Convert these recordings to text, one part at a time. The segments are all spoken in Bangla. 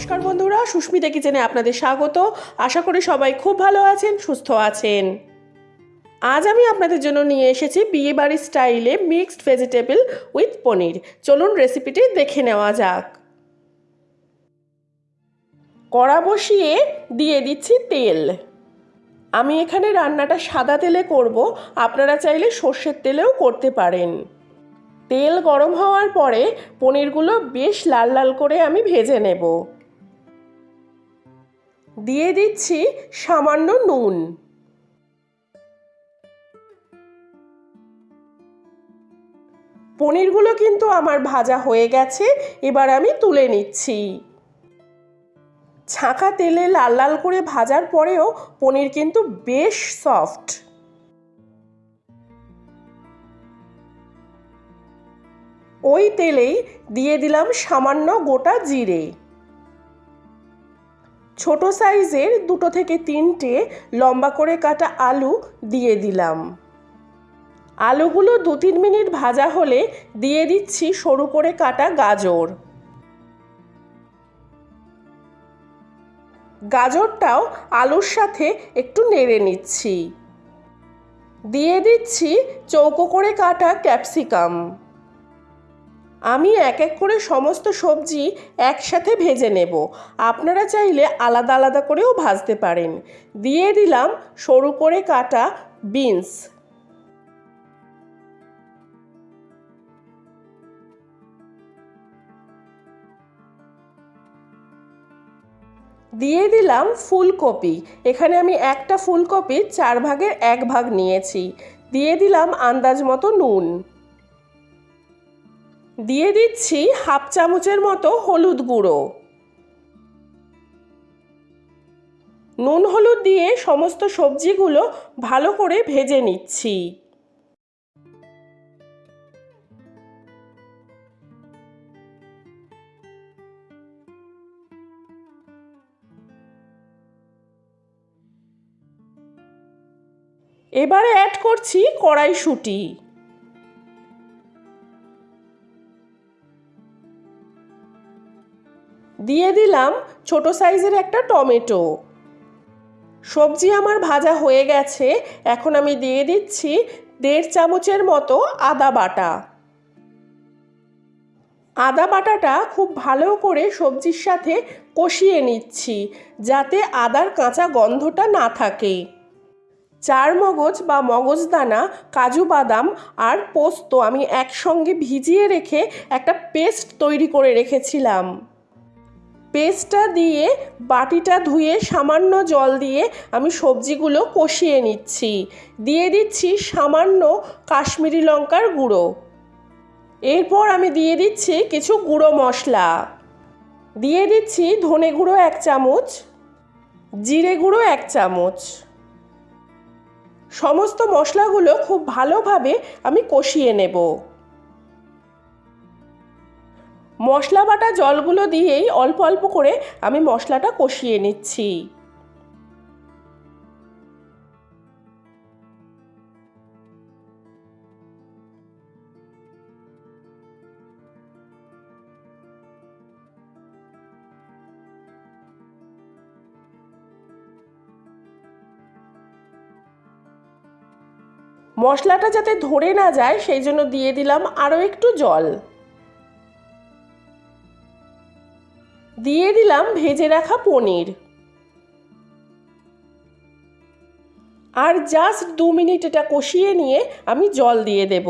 নমস্কার বন্ধুরা, সুস্মিতা কিচেনে আপনাদের স্বাগত। আশা করি সবাই খুব ভালো আছেন, সুস্থ আছেন। আজ আমি আপনাদের জন্য নিয়ে এসেছি বিয়ে বাড়ির স্টাইলে মিক্সড ভেজিটেবল উইথ পনির। চলুন রেসিপিটি দেখে নেওয়া যাক। কড়া বসিয়ে দিয়ে দিচ্ছি তেল। আমি এখানে রান্নাটা সাদা তেলে করব, আপনারা চাইলে সর্ষের তেলেও করতে পারেন। তেল গরম হওয়ার পরে পনিরগুলো বেশ লাল লাল করে আমি ভেজে নেব। দিয়ে দিচ্ছি সামান্য নুন। পনিরগুলো কিন্তু আমার ভাজা হয়ে গেছে, এবার আমি তুলে নিচ্ছি। ছাঁকা তেলে লাল লাল করে ভাজার পরেও পনির কিন্তু বেশ সফট। ওই তেলেই দিয়ে দিলাম সামান্য গোটা জিরে। ছোট সাইজের দুটো থেকে তিনটে লম্বা করে কাটা আলু দিয়ে দিলাম। আলুগুলো দু তিন মিনিট ভাজা হলে দিয়ে দিচ্ছি সরু করে কাটা গাজর। গাজরটাও আলুর সাথে একটু নেড়ে নিচ্ছি। দিয়ে দিচ্ছি চৌকো করে কাটা ক্যাপসিকাম। আমি এক এক করে সমস্ত সবজি একসাথে ভেজে নেব। আপনারা চাইলে আলাদা আলাদা করেও ভাজতে পারেন। দিয়ে দিলাম সরু করে কাটা বিনস। দিয়ে দিলাম ফুলকপি। এখানে আমি একটা ফুলকপি চার ভাগের এক ভাগ নিয়েছি। দিয়ে দিলাম আন্দাজ মতো নুন। দিয়ে দিচ্ছি হাফ চামচের মতো হলুদ গুঁড়ো। নুন হলুদ দিয়ে সমস্ত সবজিগুলো ভালো করে ভেজে নিচ্ছি। এবারে অ্যাড করছি কড়াইশুঁটি। দিয়ে দিলাম ছোট সাইজের একটা টমেটো। সবজি আমার ভাজা হয়ে গেছে, এখন আমি দিয়ে দিচ্ছি দেড় চামচের মতো আদা বাটা। আদা বাটাটা খুব ভালো করে সবজির সাথে কষিয়ে নিচ্ছি, যাতে আদার কাঁচা গন্ধটা না থাকে। চার মগজ বা মগজদানা কাজু বাদাম আর পোস্ত আমি একসঙ্গে ভিজিয়ে রেখে একটা পেস্ট তৈরি করে রেখেছিলাম। পেস্টটা দিয়ে বাটিটা ধুয়ে সামান্য জল দিয়ে আমি সবজিগুলো কষিয়ে নিচ্ছি। দিয়ে দিচ্ছি সামান্য কাশ্মীরি লঙ্কার গুঁড়ো। এরপর আমি দিয়ে দিচ্ছি কিছু গুঁড়ো মশলা। দিয়ে দিচ্ছি ধনে গুঁড়ো এক চামচ, জিরে গুঁড়ো এক চামচ। সমস্ত মশলাগুলো খুব ভালোভাবে আমি কষিয়ে নেব। মশলা বাটা জলগুলো দিয়েই অল্প অল্প করে আমি মশলাটা কষিয়ে নিচ্ছি। মশলাটা যাতে ধরে না যায়, সেই জন্য দিয়ে দিলাম আরও একটু জল। দিয়ে দিলাম ভেজে রাখা পনির। আর জাস্ট দু মিনিট এটা কষিয়ে নিয়ে আমি জল দিয়ে দেব।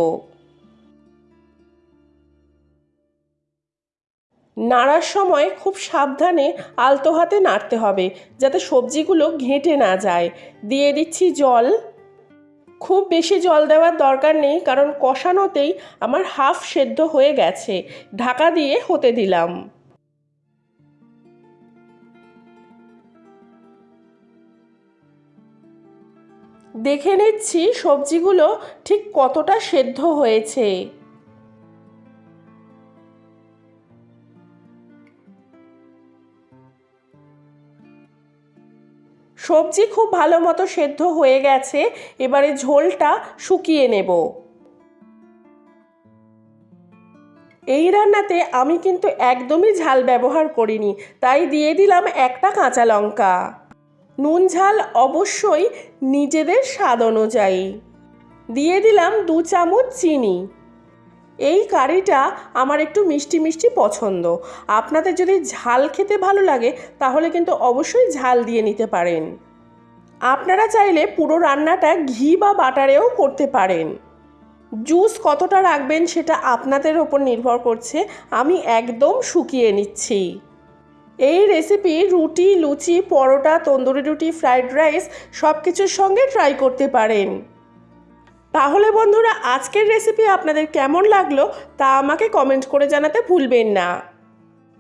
নাড়ার সময় খুব সাবধানে আলতো হাতে নাড়তে হবে, যাতে সবজিগুলো ঘেঁটে না যায়। দিয়ে দিচ্ছি জল। খুব বেশি জল দেওয়ার দরকার নেই, কারণ কষানোতেই আমার হাফ সেদ্ধ হয়ে গেছে। ঢাকা দিয়ে হতে দিলাম। দেখে নিচ্ছি সবজিগুলো ঠিক কতটা সেদ্ধ হয়েছে। সবজি খুব ভালো মতো সেদ্ধ হয়ে গেছে, এবারে ঝোলটা শুকিয়ে নেব। এই রান্নাতে আমি কিন্তু একদমই ঝাল ব্যবহার করিনি, তাই দিয়ে দিলাম একটা কাঁচা লঙ্কা। নুন ঝাল অবশ্যই নিজেদের স্বাদ অনুযায়ী। দিয়ে দিলাম দু চামচ চিনি। এই কারিটা আমার একটু মিষ্টি মিষ্টি পছন্দ। আপনাদের যদি ঝাল খেতে ভালো লাগে, তাহলে কিন্তু অবশ্যই ঝাল দিয়ে নিতে পারেন। আপনারা চাইলে পুরো রান্নাটা ঘি বা বাটারেও করতে পারেন। জুস কতটা রাখবেন সেটা আপনাদের ওপর নির্ভর করছে। আমি একদম শুকিয়ে নিচ্ছি। এই রেসিপি রুটি, লুচি, পরোটা, তন্দুরি রুটি ফ্রাইড রাইস সব কিছুর সঙ্গে ট্রাই করতে পারেন। তাহলে বন্ধুরা, আজকের রেসিপি আপনাদের কেমন লাগল তা আমাকে কমেন্ট করে জানাতে ভুলবেন না।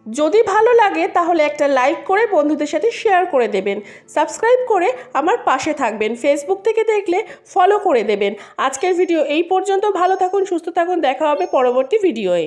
যদি ভালো লাগে, তাহলে একটা লাইক করে বন্ধুদের সাথে শেয়ার করে দেবেন। সাবস্ক্রাইব করে আমার পাশে থাকবেন। ফেসবুক থেকে দেখলে ফলো করে দেবেন। আজকের ভিডিও এই পর্যন্ত। ভালো থাকুন, সুস্থ থাকুন। দেখা হবে পরবর্তী ভিডিওয়ে